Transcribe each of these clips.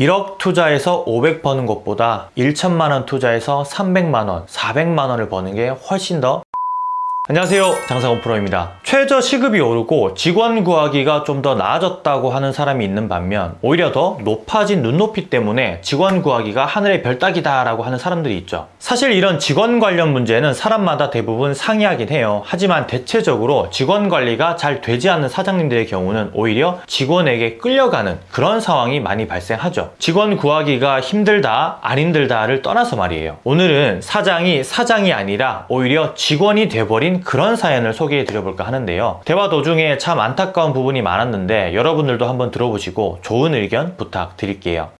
1억 투자해서 500 버는 것보다 1천만 원 투자해서 300만 원, 400만 원을 버는 게 훨씬 더 안녕하세요. 장사건 프로입니다. 최저 시급이 오르고 직원 구하기가 좀 더 나아졌다고 하는 사람이 있는 반면 오히려 더 높아진 눈높이 때문에 직원 구하기가 하늘의 별따기다 라고 하는 사람들이 있죠. 사실 이런 직원 관련 문제는 사람마다 대부분 상이하긴 해요. 하지만 대체적으로 직원 관리가 잘 되지 않는 사장님들의 경우는 오히려 직원에게 끌려가는 그런 상황이 많이 발생하죠. 직원 구하기가 힘들다 안 힘들다를 떠나서 말이에요. 오늘은 사장이 사장이 아니라 오히려 직원이 돼버린 그런 사연을 소개해 드려볼까 하는데요. 대화 도중에 참 안타까운 부분이 많았는데 여러분들도 한번 들어보시고 좋은 의견 부탁드릴게요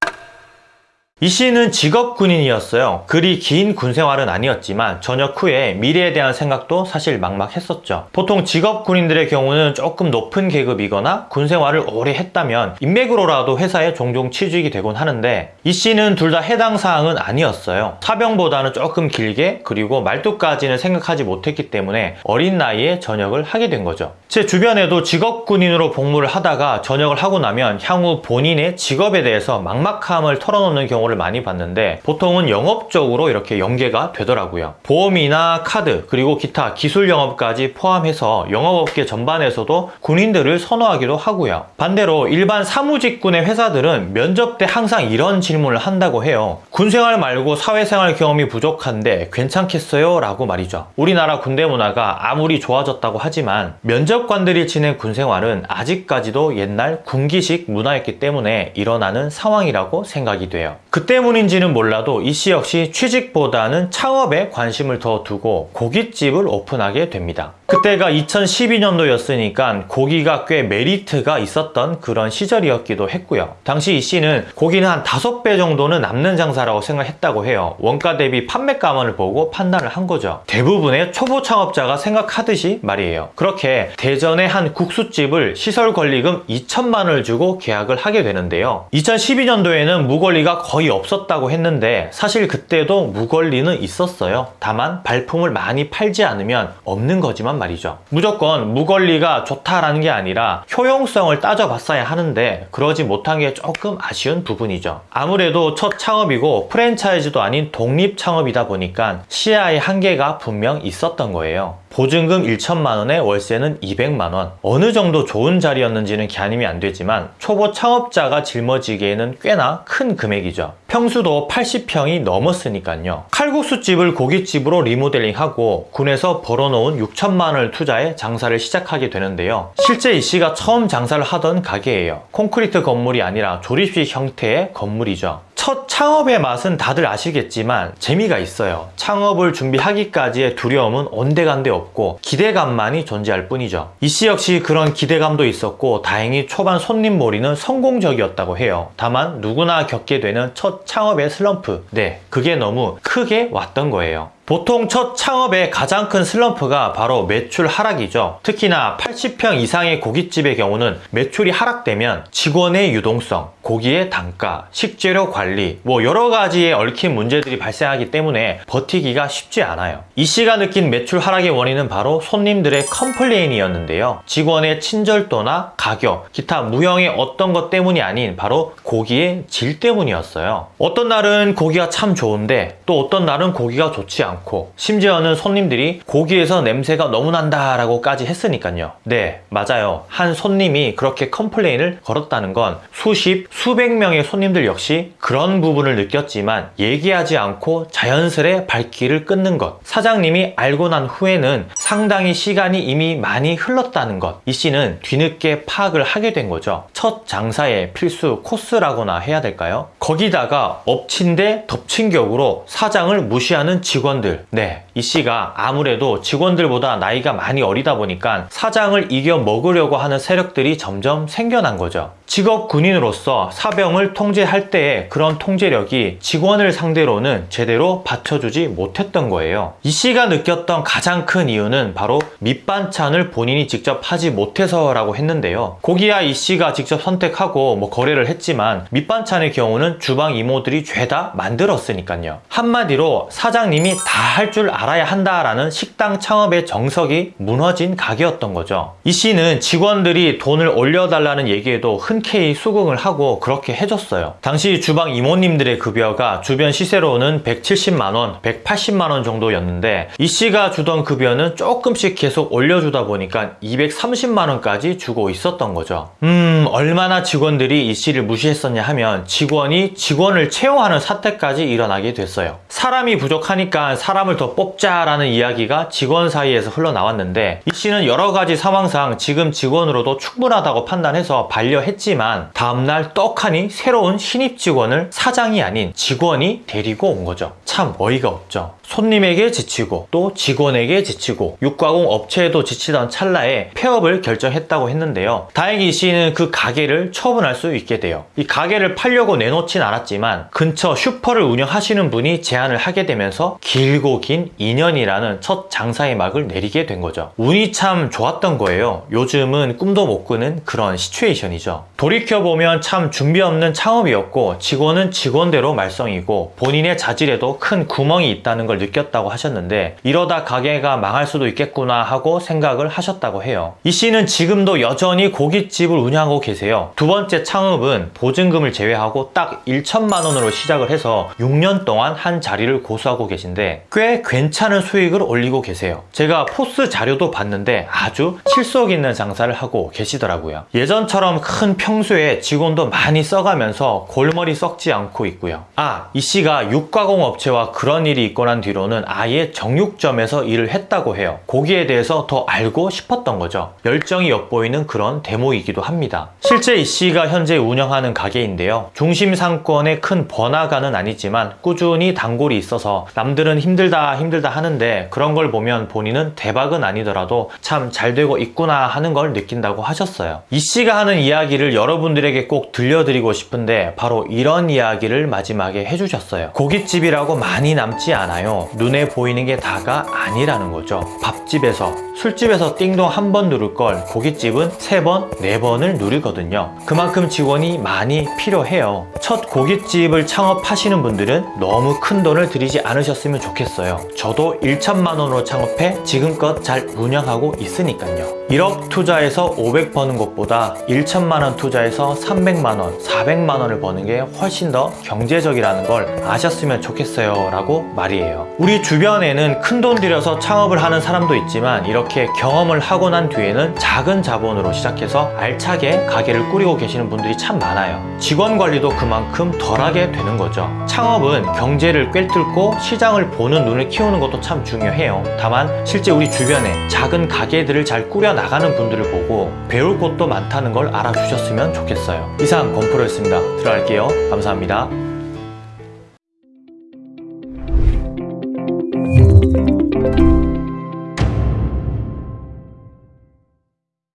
이 씨는 직업 군인이었어요. 그리 긴 군 생활은 아니었지만 전역 후에 미래에 대한 생각도 사실 막막했었죠. 보통 직업 군인들의 경우는 조금 높은 계급이거나 군 생활을 오래 했다면 인맥으로라도 회사에 종종 취직이 되곤 하는데 이 씨는 둘 다 해당 사항은 아니었어요. 사병보다는 조금 길게 그리고 말뚝까지는 생각하지 못했기 때문에 어린 나이에 전역을 하게 된 거죠. 제 주변에도 직업 군인으로 복무를 하다가 전역을 하고 나면 향후 본인의 직업에 대해서 막막함을 털어놓는 경우를 많이 봤는데 보통은 영업적으로 이렇게 연계가 되더라고요. 보험이나 카드 그리고 기타 기술 영업까지 포함해서 영업업계 전반에서도 군인들을 선호하기도 하고요. 반대로 일반 사무직군의 회사들은 면접 때 항상 이런 질문을 한다고 해요. 군생활 말고 사회생활 경험이 부족한데 괜찮겠어요? 라고 말이죠. 우리나라 군대 문화가 아무리 좋아졌다고 하지만 면접관들이 지낸 군생활은 아직까지도 옛날 군기식 문화였기 때문에 일어나는 상황이라고 생각이 돼요. 그 때문인지는 몰라도 이 씨 역시 취직보다는 창업에 관심을 더 두고 고깃집을 오픈하게 됩니다. 그때가 2012년도였으니까 고기가 꽤 메리트가 있었던 그런 시절이었기도 했고요. 당시 이 씨는 고기는 한 5배 정도는 남는 장사라고 생각했다고 해요. 원가 대비 판매가만을 보고 판단을 한 거죠. 대부분의 초보 창업자가 생각하듯이 말이에요. 그렇게 대전의 한 국수집을 시설 권리금 2천만 원을 주고 계약을 하게 되는데요. 2012년도에는 무권리가 거의 없었다고 했는데 사실 그때도 무권리는 있었어요. 다만 발품을 많이 팔지 않으면 없는 거지만 말이죠. 무조건 무권리가 좋다라는 게 아니라 효용성을 따져봤어야 하는데 그러지 못한 게 조금 아쉬운 부분이죠. 아무래도 첫 창업이고 프랜차이즈도 아닌 독립 창업이다 보니까 시야의 한계가 분명 있었던 거예요. 보증금 1천만 원에 월세는 200만 원 어느 정도 좋은 자리였는지는 가늠이 안 되지만 초보 창업자가 짊어지기에는 꽤나 큰 금액이죠 평수도 80평이 넘었으니까요. 칼국수집을 고깃집으로 리모델링하고 군에서 벌어놓은 6천만 원을 투자해 장사를 시작하게 되는데요. 실제 이 씨가 처음 장사를 하던 가게예요. 콘크리트 건물이 아니라 조립식 형태의 건물이죠 첫 창업의 맛은 다들 아시겠지만 재미가 있어요. 창업을 준비하기까지의 두려움은 온데간데 없고 기대감만이 존재할 뿐이죠. 이씨 역시 그런 기대감도 있었고 다행히 초반 손님 몰이는 성공적이었다고 해요. 다만 누구나 겪게 되는 첫 창업의 슬럼프. 네 그게 너무 크게 왔던 거예요 보통 첫 창업의 가장 큰 슬럼프가 바로 매출 하락이죠. 특히나 80평 이상의 고깃집의 경우는 매출이 하락되면 직원의 유동성, 고기의 단가, 식재료 관리 뭐 여러 가지의 얽힌 문제들이 발생하기 때문에 버티기가 쉽지 않아요. 이 씨가 느낀 매출 하락의 원인은 바로 손님들의 complain이었는데요. 직원의 친절도나 가격, 기타 무형의 어떤 것 때문이 아닌 바로 고기의 질 때문이었어요. 어떤 날은 고기가 참 좋은데 또 어떤 날은 고기가 좋지 않고 않고 심지어는 손님들이 고기에서 냄새가 너무 난다 라고까지 했으니까요. 네 맞아요. 한 손님이 그렇게 complain을 걸었다는 건 수십 수백 명의 손님들 역시 그런 부분을 느꼈지만 얘기하지 않고 자연스레 발길을 끊는 것. 사장님이 알고 난 후에는 상당히 시간이 이미 많이 흘렀다는 것 이 씨는 뒤늦게 파악을 하게 된 거죠. 첫 장사의 필수 코스라고나 해야 될까요? 거기다가 엎친 데 덮친 격으로 사장을 무시하는 직원들 직원들. 네, 이 씨가 아무래도 직원들보다 나이가 많이 어리다 보니까 사장을 이겨 먹으려고 하는 세력들이 점점 생겨난 거죠. 직업 군인으로서 사병을 통제할 때의 그런 통제력이 직원을 상대로는 제대로 받쳐주지 못했던 거예요. 이 씨가 느꼈던 가장 큰 이유는 바로 밑반찬을 본인이 직접 하지 못해서라고 했는데요. 고기야 이 씨가 직접 선택하고 뭐 거래를 했지만 밑반찬의 경우는 주방 이모들이 죄다 만들었으니까요. 한마디로 사장님이 다 할 줄 알아야 한다라는 식당 창업의 정석이 무너진 가게였던 거죠. 이 씨는 직원들이 돈을 올려달라는 얘기에도 흔쾌히 수긍을 하고 그렇게 해줬어요. 당시 주방 이모님들의 급여가 주변 시세로는 170만원, 180만원 정도였는데 이 씨가 주던 급여는 조금씩 계속 올려주다 보니까 230만원까지 주고 있었던 거죠. 음, 얼마나 직원들이 이 씨를 무시했었냐 하면 직원이 직원을 채용하는 사태까지 일어나게 됐어요. 사람이 부족하니까 사람을 더 뽑자라는 이야기가 직원 사이에서 흘러나왔는데 이 씨는 여러 가지 상황상 지금 직원으로도 충분하다고 판단해서 반려했지만 다음날 떡하니 새로운 신입 직원을 사장이 아닌 직원이 데리고 온 거죠. 참 어이가 없죠. 손님에게 지치고 또 직원에게 지치고 육가공 업체에도 지치던 찰나에 폐업을 결정했다고 했는데요. 다행히 이 씨는 그 가게를 처분할 수 있게 돼요. 이 가게를 팔려고 내놓진 않았지만 근처 슈퍼를 운영하시는 분이 제안을 하게 되면서 길고 긴 2년이라는 첫 장사의 막을 내리게 된 거죠. 운이 참 좋았던 거예요. 요즘은 꿈도 못 꾸는 그런 시츄에이션이죠. 돌이켜보면 참 준비 없는 창업이었고 직원은 직원대로 말썽이고 본인의 자질에도 큰 구멍이 있다는 걸 느꼈다고 하셨는데 이러다 가게가 망할 수도 있겠구나 하고 생각을 하셨다고 해요. 이 씨는 지금도 여전히 고깃집을 운영하고 계세요. 두 번째 창업은 보증금을 제외하고 딱 1천만 원으로 시작을 해서 6년 동안 한 자리를 고수하고 계신데 꽤 괜찮은 수익을 올리고 계세요. 제가 포스 자료도 봤는데 아주 실속 있는 장사를 하고 계시더라고요. 예전처럼 큰 평소에 직원도 많이 써가면서 골머리 썩지 않고 있고요. 아, 이 씨가 육가공 업체와 그런 일이 있고 난 뒤로는 아예 정육점에서 일을 했다고 해요. 고기에 대해서 더 알고 싶었던 거죠. 열정이 엿보이는 그런 데모이기도 합니다. 실제 이 씨가 현재 운영하는 가게인데요. 중심 상권의 큰 번화가는 아니지만 꾸준히 단골이 있어서 남들은 힘 들다 힘들다 하는데 그런 걸 보면 본인은 대박은 아니더라도 참 잘 되고 있구나 하는 걸 느낀다고 하셨어요. 이 씨가 하는 이야기를 여러분들에게 꼭 들려드리고 싶은데 바로 이런 이야기를 마지막에 해주셨어요. 고깃집이라고 많이 남지 않아요. 눈에 보이는 게 다가 아니라는 거죠. 밥집에서 술집에서 띵동 한 번 누를 걸 고깃집은 세 번, 네 번을 누리거든요. 그만큼 직원이 많이 필요해요. 첫 고깃집을 창업하시는 분들은 너무 큰 돈을 들이지 않으셨으면 좋겠어요. 저도 1천만 원으로 창업해 지금껏 잘 운영하고 있으니까요. 1억 투자해서 500 버는 것보다 1천만 원 투자해서 300만 원, 400만 원을 버는 게 훨씬 더 경제적이라는 걸 아셨으면 좋겠어요. 라고 말이에요. 우리 주변에는 큰 돈 들여서 창업을 하는 사람도 있지만 이렇게 경험을 하고 난 뒤에는 작은 자본으로 시작해서 알차게 가게를 꾸리고 계시는 분들이 참 많아요. 직원 관리도 그만큼 덜하게 되는 거죠. 창업은 경제를 꿰뚫고 시장을 보는 눈을 키우는 것도 참 중요해요. 다만 실제 우리 주변에 작은 가게들을 잘 꾸려 나가는 분들을 보고 배울 것도 많다는 걸 알아주셨으면 좋겠어요. 이상 건프로였습니다. 들어갈게요. 감사합니다.